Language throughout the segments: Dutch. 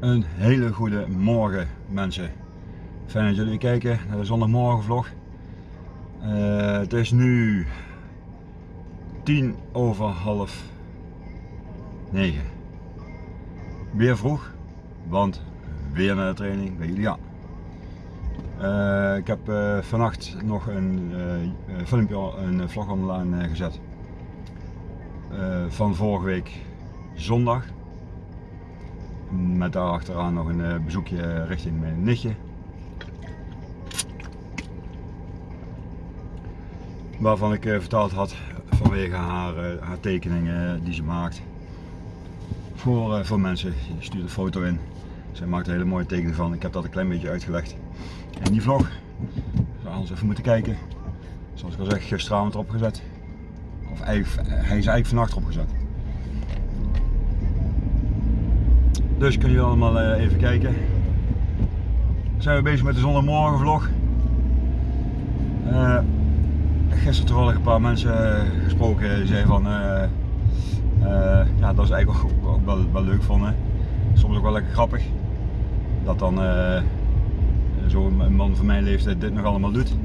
Een hele goede morgen mensen. Fijn dat jullie kijken naar de zondagmorgen vlog. Uh, het is nu tien over half negen. Weer vroeg, want weer naar de training bij Julia. Uh, ik heb uh, vannacht nog een filmpje, een vlog online gezet van vorige week zondag. Met daarachteraan nog een eh, bezoekje richting mijn nichtje. Waarvan ik eh, verteld had vanwege haar, eh, haar tekeningen die ze maakt. Voor, voor mensen. Je stuurt een foto in. Zij maakt een hele mooie tekening van. Ik heb dat een klein beetje uitgelegd in die vlog. Zou anders even moeten kijken. Zoals ik al zeg, gisteravond erop gezet. Of eigenlijk, hij is eigenlijk vannacht erop Dus kunnen jullie allemaal eh, even kijken. Zijn we bezig met de zondagmorgen vlog. Uh, gisteren toevallig een paar mensen eh, gesproken die zeiden van ja, dat is eigenlijk ook, ook wel, wel, leuk vonden. Soms ook wel lekker grappig. Dat dan zo'n man van mijn leeftijd dit nog allemaal doet.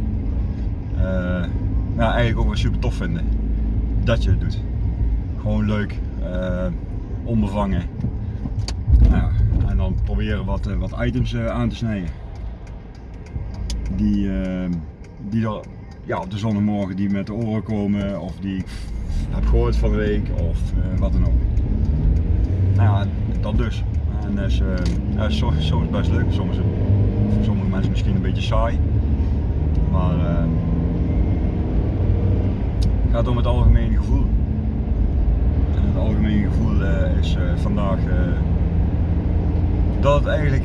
ja, eigenlijk ook wel super tof vinden. Dat je het doet. Gewoon leuk, onbevangen. Nou, en dan proberen wat, eh, wat items eh, aan te snijden. Die, uh, die er ja, op de zondagmorgen die met de oren komen of die ik heb gehoord van de week of uh, wat dan ook. Nou ja, dat dus. En dat is, uh, soms, best leuk, soms voor sommige mensen misschien een beetje saai. Maar het gaat om het algemene gevoel. En het algemene gevoel is vandaag dat het eigenlijk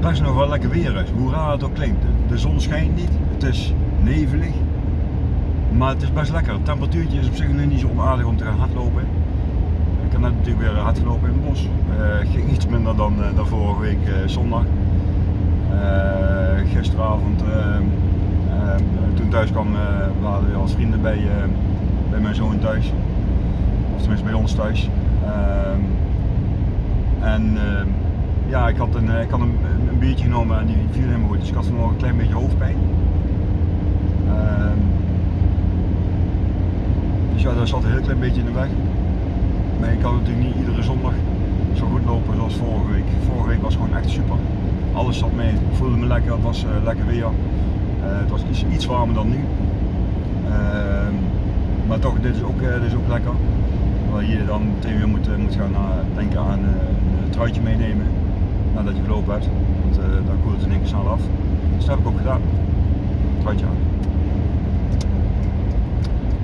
best nog wel lekker weer is. Hoe raar het ook klinkt. De zon schijnt niet, het is nevelig. Maar het is best lekker. Het temperatuurtje is op zich nu niet zo onaardig om te gaan hardlopen. Ik heb net natuurlijk weer hard gelopen in het bos. Uh, ging iets minder dan, uh, vorige week uh, zondag. gisteravond, toen thuis kwam, waren we als vrienden bij, bij mijn zoon thuis. Of tenminste bij ons thuis. En ehm, ja, ik had, een, eh, ik had een, biertje genomen en die viel helemaal goed. Dus ik had vanmorgen een klein beetje hoofdpijn. Ehm, dus ja, daar zat een heel klein beetje in de weg. Maar ik kan natuurlijk niet iedere zondag zo goed lopen zoals vorige week. Vorige week was gewoon echt super. Alles zat mee. Ik voelde me lekker, het was uh, lekker weer. Uh, het was iets, iets warmer dan nu. Ehm, maar toch, dit is ook, dit is ook lekker. Waar je dan meteen weer moet, moet gaan denken aan een truitje meenemen nadat je gelopen hebt. Want uh, dan koelt het in één keer snel af. Dus dat heb ik ook gedaan. Truitje aan.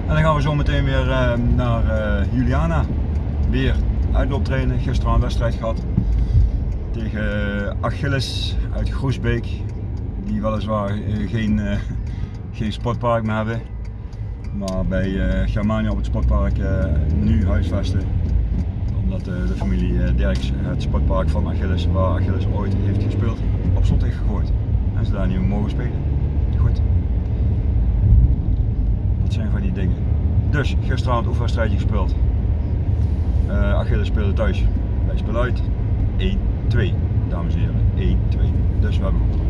En dan gaan we zo meteen weer uh, naar uh, Juliana. Weer uitlooptrainen. Gisteren een wedstrijd gehad. Tegen Achilles uit Groesbeek. Die weliswaar geen, geen sportpark meer hebben. Maar bij Germania op het sportpark nu huisvesten omdat de, de familie eh, Derks het sportpark van Achilles, waar Achilles ooit heeft gespeeld, op slot heeft gegooid. En ze daar niet meer mogen spelen. Goed. Dat zijn van die dingen. Dus, gisteravond oefenwedstrijdje gespeeld. Uh, Achilles speelde thuis. Wij spelen uit. 1-2, dames en heren. 1-2. Dus we hebben gewonnen.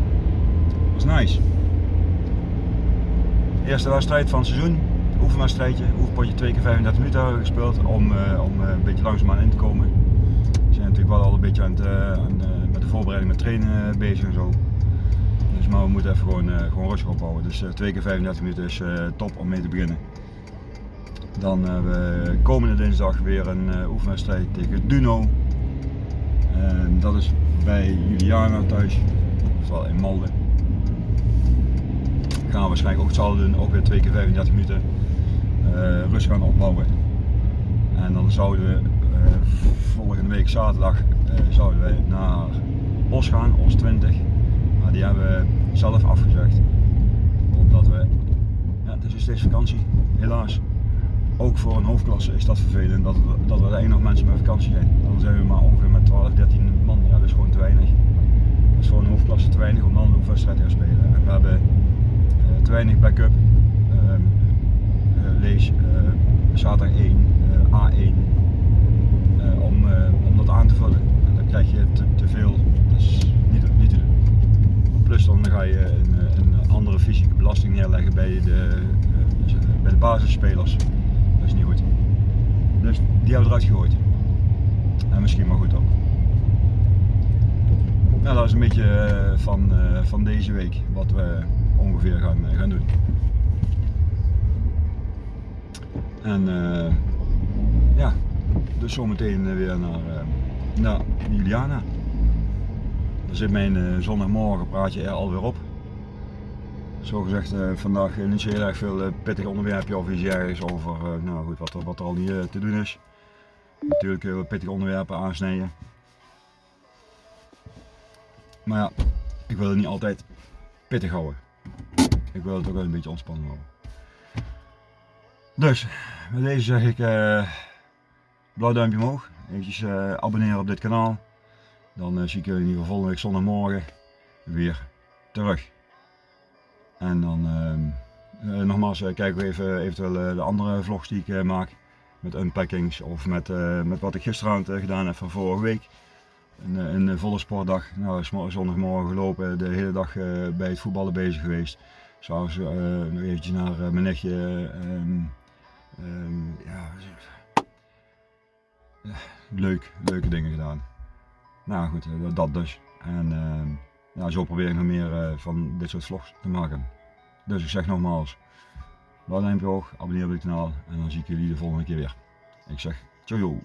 Dat was nice. Eerste wedstrijd van het seizoen oefenwedstrijdje, oefenpotje 2 keer 35 minuten hebben we gespeeld om, uh, om uh, een beetje langzaamaan in te komen. We zijn natuurlijk wel al een beetje aan het, uh, aan, met de voorbereiding met trainen bezig en zo. Dus maar we moeten even gewoon, gewoon rustig opbouwen. Dus 2 keer 35 minuten is top om mee te beginnen. Dan hebben we komende dinsdag weer een oefenwedstrijd tegen Duno. Dat is bij Juliana thuis, oftewel in Malden gaan we waarschijnlijk ook hetzelfde doen, ook weer 2 keer 35 minuten rust gaan opbouwen. En dan zouden we uh, volgende week zaterdag uh, zouden wij naar Os gaan, Os 20. Maar die hebben we zelf afgezegd. Omdat we, ja het is dus steeds vakantie, helaas. Ook voor een hoofdklasse is dat vervelend dat, dat er één nog mensen met vakantie zijn. Dan zijn we maar ongeveer met 12, 13 man, ja dat is gewoon te weinig. Dat is voor een hoofdklasse te weinig om dan een wedstrijd te gaan spelen. En we hebben te weinig backup race eh, zaterdag 1, eh, A1, eh, om, om dat aan te vullen. Dan krijg je te, veel, dat is niet, niet te doen. Plus dan ga je een, een andere fysieke belasting neerleggen bij de, bij de basisspelers. Dat is niet goed. Dus die hebben we eruit gegooid. En misschien maar goed ook. Nou, dat is een beetje van, van deze week wat we ongeveer gaan, gaan doen. En ja, dus zometeen weer naar, naar Juliana. Dan zit mijn zondagmorgen praatje er alweer op. Zo gezegd, vandaag niet zo heel erg veel pittig onderwerpje of iets ergens over nou goed, wat, er, wat er al niet te doen is. Natuurlijk heel pittige onderwerpen aansnijden. Maar ja, ik wil het niet altijd pittig houden. Ik wil het ook wel een beetje ontspannen houden. Dus, met deze zeg ik uh, blauw duimpje omhoog. Even uh, abonneren op dit kanaal. Dan uh, zie ik jullie in ieder geval volgende week zondagmorgen weer terug. En dan ehm, nogmaals kijken we even eventueel de andere vlogs die ik maak. Met unpackings of met, met wat ik gisteravond gedaan heb van vorige week. Een, een volle sportdag. Nou, zondagmorgen gelopen, de hele dag bij het voetballen bezig geweest. S'avonds nog eventjes naar mijn nichtje. Ehm, ja, leuk, leuke dingen gedaan. Nou goed, eh, dat dus. En uh, ja, zo probeer ik nog meer uh, van dit soort vlogs te maken. Dus ik zeg nogmaals, laat een duimpje hoog, abonneer op het kanaal en dan zie ik jullie de volgende keer weer. Ik zeg, ciao